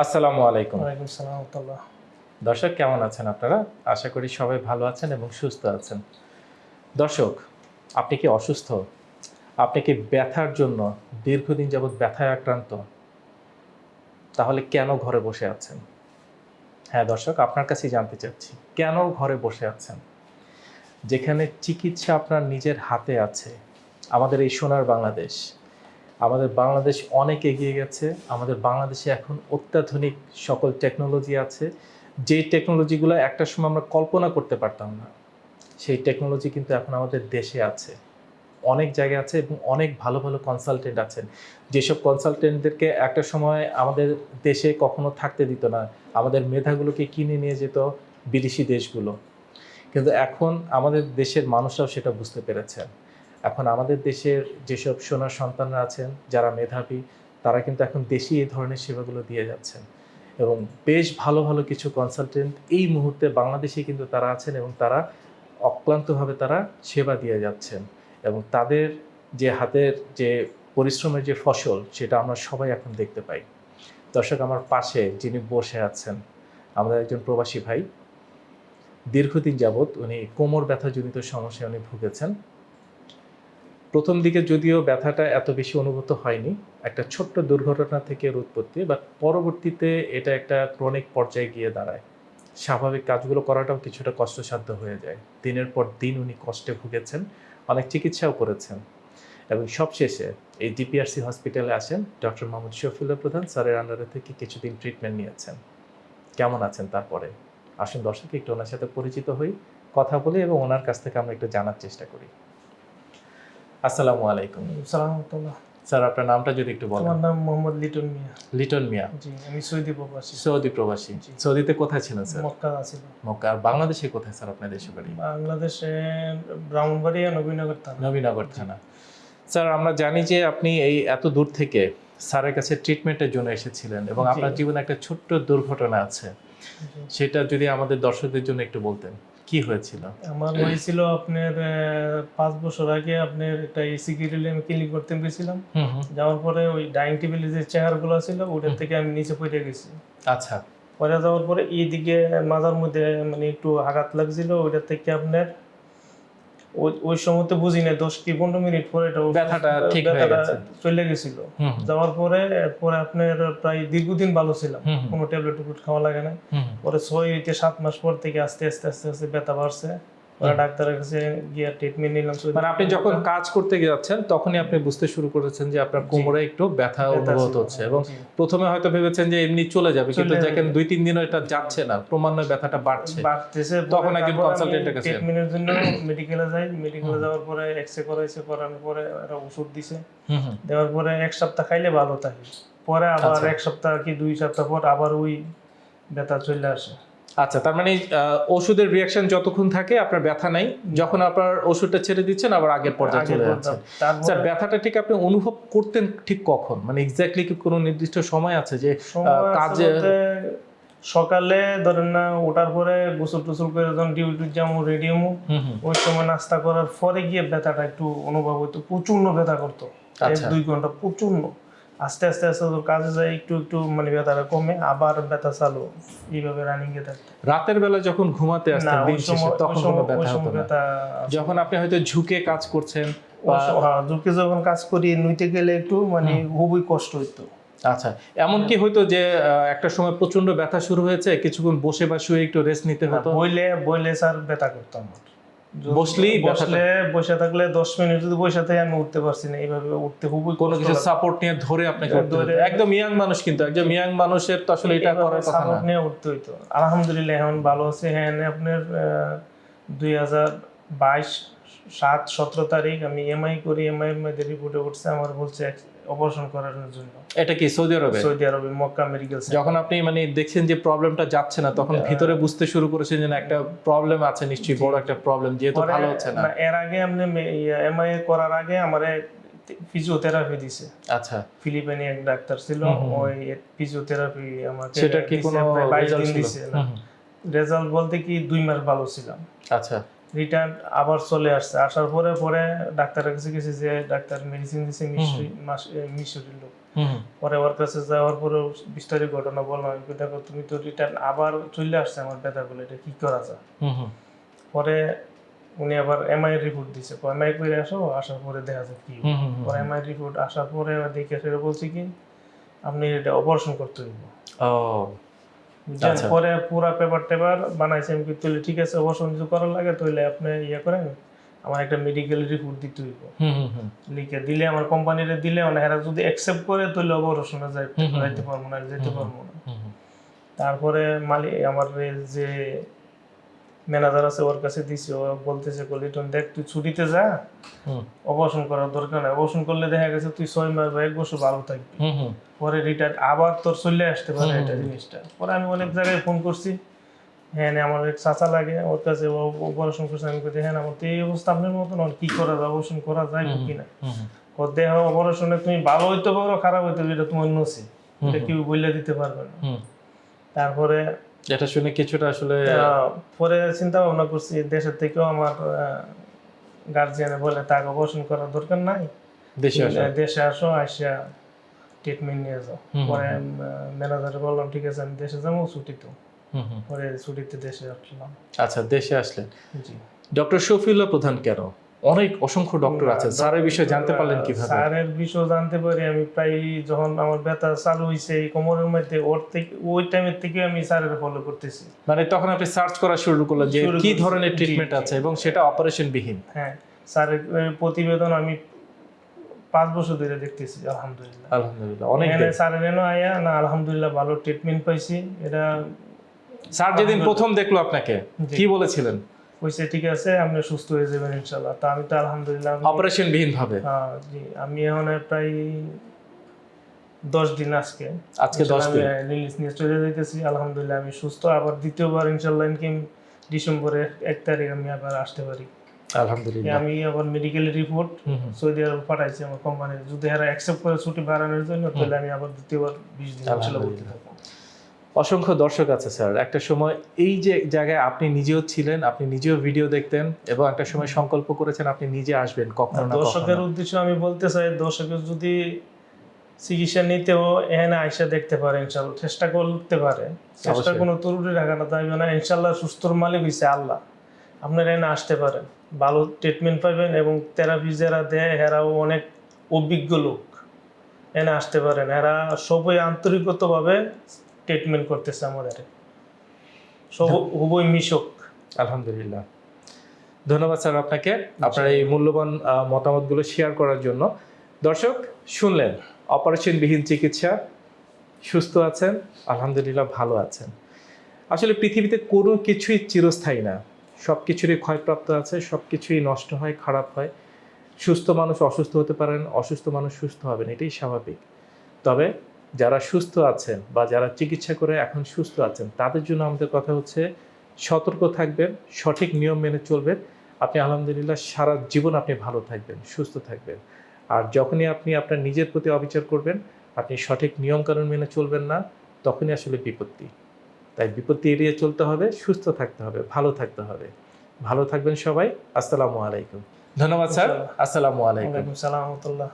আসসালামু আলাইকুম। ওয়ালাইকুম সালাম রহমতুল্লাহ। দর্শক কেমন আছেন আপনারা? আশা করি সবাই ভালো আছেন এবং সুস্থ আছেন। দর্শক আপনি কি অসুস্থ? আপনি কি ব্যথার জন্য দীর্ঘদিন যাবৎ ব্যথায় আক্রান্ত? তাহলে কেন ঘরে বসে আছেন? হ্যাঁ দর্শক আপনার কাছেই জানতে চাচ্ছি কেন ঘরে বসে আছেন? যেখানে চিকিৎসা আপনার নিজের হাতে আছে আমাদের এই সোনার বাংলাদেশ। আমাদের বাংলাদেশ অনেক এগিয়ে গেছে। আমাদের বাংলাদেশে এখন অত্যাধুনিক সকল টেকনোলজি আছে। যে টেকনোলজিগুলো একটা সময় আমরা কল্পনা করতে পারতাম না, সেই টেকনোলজি কিন্তু এখন আমাদের দেশে আছে। অনেক জায়গায় আছে এবং অনেক ভালো ভালো কনসালটেন্ট আছেন। যেসব কনসালটেন্টদেরকে একটা সময় আমাদের দেশে কখনো থাকতে দিত না, আমাদের মেধাগুলোকে কিনে নিয়ে যেত বিদেশি দেশগুলো। কিন্তু এখন আমাদের দেশের মানুষরাও সেটা বুঝতে পেরেছেন। এখন আমাদের দেশের যেসব সোনার সন্তানরা আছেন, যারা মেধাবী, তারা কিন্তু এখন দেশি এই ধরনের সেবাগুলো দিয়ে যাচ্ছেন। এবং বেশ ভালো ভালো কিছু কনসালটেন্ট এই মুহূর্তে বাংলাদেশে কিন্তু তারা আছেন এবং তারা অক্লান্তভাবে তারা সেবা দিয়ে যাচ্ছেন। এবং তাদের যে হাতের যে পরিশ্রমের যে ফসল, সেটা আমরা সবাই এখন দেখতে পাই। দর্শক, আমার পাশে যিনি বসে আছেন, আমাদের একজন প্রবাসী ভাই। দীর্ঘদিন যাবৎ উনি কোমর ব্যথাজনিত সমস্যায় উনি ভুগেছেন। প্রথম দিকে যদিও ব্যথাটা এত বেশি অনুভূত হয়নি, একটা ছোট্ট দুর্ঘটনা থেকে এর উৎপত্তি বাট পরবর্তীতে এটা একটা ক্রনিক পর্যায়ে গিয়ে দাঁড়ায়। স্বাভাবিক কাজগুলো করাটাও কিছুটা কষ্টসাধ্য হয়ে যায়। দিনের পর দিন উনি কষ্টে ভুগেছেন, অনেক চিকিৎসাও করেছেন। এবং সবশেষে এই ডিপিআরসি হসপিটালে আসেন ডক্টর মোহাম্মদ শফিউল্লাহ প্রধান, স্যারের আন্ডারে থেকে কিছুদিন ট্রিটমেন্ট নিয়েছেন। কেমন আছেন তারপরে? আসুন দর্শক, একটু ওনার সাথে পরিচিত হই, কথা বলি এবং ওনার কাছ থেকে আমরা একটু জানার চেষ্টা করি। আসসালামু আলাইকুম। ওয়ালাইকুম স্যার আপনার নামটা যদি একটু বলেন। আমার নাম মোহাম্মদ লিটন মিয়া। লিটন মিয়া। জি আমি সৌদি প্রবাসী। সৌদি প্রবাসী। সৌদিতে কোথায় ছিলেন স্যার? মক্কা আছিল মক্কা। আর বাংলাদেশে কোথায় স্যার আপনার দেশে বাড়ি? বাংলাদেশে ব্রাহ্মণবাড়িয়া নবীনগর থানা। নবীনগর থানা। স্যার আমরা জানি যে আপনি এই এত দূর থেকে স্যারের কাছে ট্রিটমেন্টের জন্য এসেছিলেন এবং আপনার জীবনে একটা ছোট্ট দুর্ঘটনা আছে। সেটা যদি আমাদের দর্শকদের জন্য একটু বলতেন। কি হয়েছিল? আমার হয়েছিল আপনার পাঁচ বছর আগে আপনার একটা এসি গ্রিল আমি ক্লিনিক করতে গেছিলাম। যাওয়ার পরে ওই ডাইনিং টেবিলে যে চেয়ারগুলো ছিল ওটার থেকে আমি নিচে পড়ে গেছি। আচ্ছা। পরে যাওয়ার পরে এইদিকে মাথার মধ্যে মানে একটু আঘাত লাগছিল ওইটার থেকে আপনার ওই সময় তো বুঝি না দশ কি পনেরো মিনিট পরে ব্যথাটা ঠিক চলে গেছিল। যাওয়ার পরে পরে আপনার প্রায় দীর্ঘদিন ভালো ছিলাম কোনো ট্যাবলেট টুবলেট খাওয়া লাগে না। পরে ছয় হইতে সাত মাস পর থেকে আস্তে আস্তে আস্তে আস্তে ব্যথা বাড়ছে। হুম। ডাক্তারের কাছে গিয়ে ট্রিটমেন্ট নিলাম মানে আপনি যখন কাজ করতে যাচ্ছেন তখনই আপনি বুঝতে শুরু করেছেন যে আপনার কোমরে একটু ব্যথা অনুভূত হচ্ছে এবং প্রথমে হয়তো ভেবেছেন যে এমনি চলে যাবে কিন্তু দেখেন দুই তিন দিনও এটা যাচ্ছে না ক্রমান্বয়ে ব্যথাটা বাড়ছে। বাড়তেছে তখন একজন এর কাছে। ট্রিটমেন্টের জন্য মেডিকেলে যাই মেডিকেলে যাওয়ার পরে এক্সরে করাইছে করানোর পরে একটা ওষুধ দিছে। দেওয়ার পরে এক সপ্তাহ খাইলে ভালো থাকে। পরে আবার আচ্ছা। এক সপ্তাহ কি দুই সপ্তাহ পর আবার ওই ব্যথা চলে আসে। আচ্ছা তার মানে ওষুধের রিয়াকশন যতক্ষণ থাকে আপনার ব্যথা নাই। যখন আপনার ওষুধটা ছেড়ে দিচ্ছেন আবার আগের পর্যায়ে চলে। যাচ্ছে। স্যার ব্যথাটা ঠিক আপনি অনুভব করতেন ঠিক কখন? মানে এক্স্যাক্টলি কি কোনো নির্দিষ্ট সময় আছে যে কাজে- সকালে ধরেন না ওঠার পরে গোসল টোসল করে যখন ডিউটি যাব রেডিয়ামো হুম ওই সময় নাস্তা করার পরে গিয়ে ব্যথাটা একটু অনুভব হতো প্রচণ্ড ব্যথা করতো। এক আচ্ছা। দুই ঘণ্টা প্রচণ্ড আস্তে আস্তে আস্তে কাজে যায় একটু একটু মানে ব্যথাটা কমে আবার ব্যথা চালু এইভাবে রানিং এ থাকতো। রাতের বেলা যখন ঘুমাতে আসতেন দিন শেষে তখন কোনো ব্যথা হতো না। যখন আপনি হয়তো ঝুঁকে কাজ করছেন হ্যাঁ, ঝুঁকে যখন কাজ করি নুইতে গেলে একটু মানে খুবই কষ্ট হইতো। আচ্ছা এমন কি হয়তো যে একটা সময় প্রচণ্ড ব্যথা শুরু হয়েছে কিছুক্ষণ বসে বা শুয়ে একটু রেস্ট নিতে হতো? বইলে বইলে স্যার ব্যথা করতো আমার। বসলে বসে থাকলে দশ মিনিট যদি বসে থাকি আমি উঠতে পারছি না। এইভাবে উঠতে খুবই কোনো কিছু সাপোর্ট নিয়ে ধরে আপনাকে ধরে- একদম ইয়াং মানুষ কিন্তু একদম ইয়াং মানুষের তো আসলে এটা করার কথা নিয়ে উঠতে হইতো। আলহামদুলিল্লাহ এখন ভালো আছে। হ্যাঁ আপনার দুই হাজার বাইশ সাত সতেরো তারিখ আমি এমআই করি এমআই এর মধ্যে রিপোর্টে উঠছে আমার বলছে অপারেশন করার জন্য। এটা কি সৌদি আরবে? সৌদি আরবে মক্কা মেডিকেল যখন আপনি মানে দেখছেন যে প্রবলেমটা যাচ্ছে না তখন ভিতরে বুঝতে শুরু করেছেন যে একটা প্রবলেম আছে নিশ্চয়ই বড় একটা প্রবলেম যেহেতু ভালো হচ্ছে না। এর আগে আপনি এমআই করার আগে আমার ফিজিওথেরাপি দিছে। আচ্ছা। ফিলিপাইনি এক ডাক্তার ছিল। ওই ফিজিওথেরাপি আমাকে সেটা কি কোনো রেজাল্ট দিছে। রেজাল্ট বলতে কি দুই মাস ভালো ছিলাম। আচ্ছা। রিটার্ন আবার চলে আসছে। আসার পরে পরে ডাক্তারের কাছে গেছি যে ডাক্তার মেডিসিন দিছে মিশরি মিশরি লোক। পরে ওর কাছে যাওয়ার পরে বিস্তারিত ঘটনা বললাম। দেখো তুমি তো রিটার্ন আবার চলে আসছে আমার ব্যথাগুলো এটা কি করা যায়? পরে উনি আবার এমআই রিপোর্ট দিছে। এমআই করে আসো আসার পরে দেখা যায় কি। পরে এমআই রিপোর্ট আসার পরে দেখে সেটা বলছে কি আপনি এটা অপারেশন করতে হইব। ও। পরে পুরা পেপার টেপার বানাইছে আমি তাহলে ঠিক আছে অবসর যদি করার লাগে তাহলে আপনি ইয়ে করেন আমার একটা মেডিকেল রিপোর্ট দিতে হইব। লিখে দিলে আমার কোম্পানিরে দিলে মানে এরা যদি অ্যাকসেপ্ট করে তাহলে অপারেশনে যাইতে পারব না যেতে পারব না। তারপরে মালিক আমার যে ম্যানেজার আছে ওর কাছে দিছি ও বলতেছে কলিটন দেখ তুই ছুটিতে যা। অপারেশন করার দরকার নাই। অপারেশন করলে দেখা গেছে তুই ছয় মাস বা এক বছর ভালো থাকবি। পরে রিটায়ার আবার তোর চলে আসতে পারে এটা জিনিসটা। পরে আমি অনেক জায়গায় ফোন করছি। হ্যাঁ আমার এক চাচা লাগে ওর কাছে অপারেশন করছে। আমি বলছি হ্যাঁ আমার তো এই অবস্থা আপনার মতন আর কি করা যায়? অপারেশন করা যায় কিনা? হুম হুম। ওর দেহ অপারেশনে তুমি ভালো হইতে পারো খারাপ হইতে পারো এটা তোমার নসি এটা কেউ বললে দিতে পারবে না। তারপরে এটা শুনে কিছুটা আসলে পরে চিন্তা ভাবনা করছি দেশের থেকেও আমার গার্জিয়ানে বলে তাকে অপারেশন করার দরকার নাই। দেশে আসা। দেশে আসো আসিয়া ট্রিটমেন্ট নিয়ে যাও। পরে ম্যানেজারে বললাম ঠিক আছে আমি দেশে যাব ছুটি তো। পরে ছুটিতে দেশে আসলাম। আচ্ছা দেশে আসলেন। জি। ডক্টর শফিউল্লাহ প্রধান কেন? অনেক অসংখ্য ডক্টর আছে। স্যারের বিষয়ে জানতে পারলেন কীভাবে? স্যারের বিষয় জানতে পারি আমি প্রায় যখন আমার ব্যথা চালু হয়েছে এই কোমরের মধ্যে ওর থেকে ওই টাইমের থেকে আমি স্যারের ফলো করতেছি। মানে তখন আপনি সার্চ করা শুরু করলেন যে কি ধরনের ট্রিটমেন্ট আছে এবং সেটা অপারেশন বিহীন হ্যাঁ স্যারের প্রতিবেদন আমি পাঁচ বছর ধরে দেখতেছি আলহামদুলিল্লাহ। আলহামদুলিল্লাহ অনেক দিন। স্যারের এনো আয়া না আলহামদুলিল্লাহ ভালো ট্রিটমেন্ট পাইছি। এটা স্যার যেদিন প্রথম দেখল আপনাকে কি বলেছিলেন? হয়েছে ঠিক আছে আপনি সুস্থ হয়ে যাবেন ইনশাল্লাহ তা আমি তো আলহামদুলিল্লাহ অপারেশন বিহীন ভাবে আহ, জি আমি এখন প্রায় দশ দিন আজকে। আজকে দশ দিন? রিলিজ নিয়ে চলে যাইতেছি আলহামদুলিল্লাহ আমি সুস্থ। আবার দ্বিতীয়বার ইনশাল্লাহ ইনকিম ডিসেম্বরের এক তারিখ আমি আবার আসতে পারি। আলহামদুলিল্লাহ। আমি আবার মেডিকেল রিপোর্ট। সৌদি আরব পাঠাইছি আমার কোম্পানি যদি এরা অ্যাকসেপ্ট করে ছুটি বাড়ানোর জন্য তাহলে আমি আবার দ্বিতীয়বার বিশ দিন ইনশাল্লাহ ভর্তি থাকব। অসংখ্য দর্শক আছে স্যার। একটা সময় এই যে জায়গায় আপনি নিজেও ছিলেন আপনি নিজেও ভিডিও দেখতেন এবং একটা সময় সংকল্প করেছেন আপনি নিজে আসবেন কখনো না দর্শকের উদ্দেশ্য আমি বলতে চাই দর্শকের যদি চিকিৎসা নিতেও এখানে আইসা দেখতে পারে ইনশাল্লাহ চেষ্টা করতে পারে। চেষ্টা। কোনো ত্রুটি রাখানো যাবে না ইনশাল্লাহ সুস্থর মালিক হয়েছে আল্লাহ। আপনারা এখানে আসতে পারেন ভালো ট্রিটমেন্ট পাবেন এবং থেরাপি যারা দেয় এরাও অনেক অভিজ্ঞ লোক। এনে আসতে পারেন এরা সবই আন্তরিকতভাবে ট্রিটমেন্ট করতেছে আমাদের সব খুবই মিশক। আলহামদুলিল্লাহ। ধন্যবাদ স্যার আপনাকে। আপনার এই মূল্যবান মতামতগুলো শেয়ার করার জন্য। দর্শক শুনলেন অপারেশনবিহীন চিকিৎসা সুস্থ আছেন আলহামদুলিল্লাহ ভালো আছেন। আসলে পৃথিবীতে কোনো কিছুই চিরস্থায়ী না। সব কিছুরই ক্ষয়প্রাপ্ত আছে সব কিছুই নষ্ট হয় খারাপ হয়। সুস্থ মানুষ অসুস্থ হতে পারেন অসুস্থ মানুষ সুস্থ হবেন এটাই স্বাভাবিক। তবে যারা সুস্থ আছেন বা যারা চিকিৎসা করে এখন সুস্থ আছেন তাদের জন্য আমাদের কথা হচ্ছে সতর্ক থাকবেন সঠিক নিয়ম মেনে চলবেন। আপনি আলহামদুলিল্লাহ সারা জীবন আপনি ভালো থাকবেন সুস্থ থাকবেন। আর যখনই আপনি আপনার নিজের প্রতি অবিচার করবেন আপনি সঠিক নিয়মকানুন মেনে চলবেন না তখনই আসলে বিপত্তি। তাই বিপত্তি এড়িয়ে চলতে হবে সুস্থ থাকতে হবে ভালো থাকতে হবে। ভালো থাকবেন সবাই আসসালামু আলাইকুম। ধন্যবাদ স্যার আসসালামু। আলাইকুম। ওয়ালাইকুম সালাম রহমতুল্লাহ।